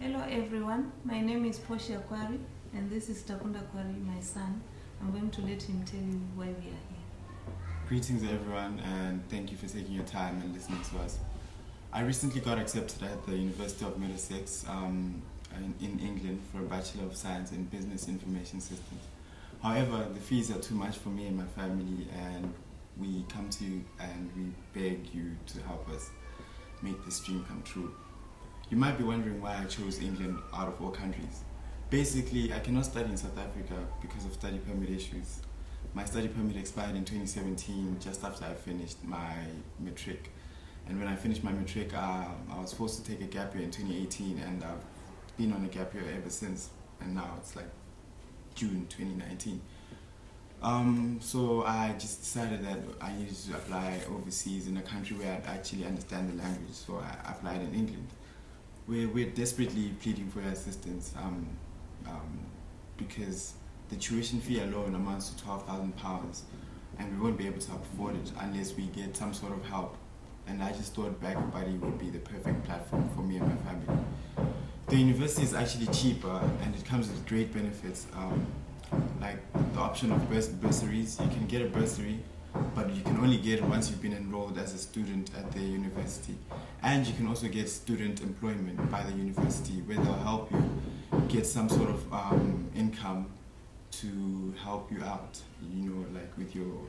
Hello everyone, my name is Portia Kwari and this is Takunda Kwari, my son. I'm going to let him tell you why we are here. Greetings everyone and thank you for taking your time and listening to us. I recently got accepted at the University of Middlesex um, in, in England for a Bachelor of Science in Business Information Systems. However, the fees are too much for me and my family and we come to you and we beg you to help us make this dream come true. You might be wondering why I chose England out of all countries. Basically, I cannot study in South Africa because of study permit issues. My study permit expired in 2017 just after I finished my matric. And when I finished my matric, uh, I was forced to take a gap year in 2018 and I've been on a gap year ever since. And now it's like June 2019. Um, so I just decided that I needed to apply overseas in a country where I'd actually understand the language. So I applied in England. We're, we're desperately pleading for your assistance um, um, because the tuition fee alone amounts to £12,000 and we won't be able to afford it unless we get some sort of help. And I just thought Back Buddy would be the perfect platform for me and my family. The university is actually cheaper and it comes with great benefits. Um, like the option of burs bursaries. You can get a bursary, but you can only get once you've been enrolled as a student at the university. And you can also get student employment by the university where they'll help you get some sort of um, income to help you out, you know, like with your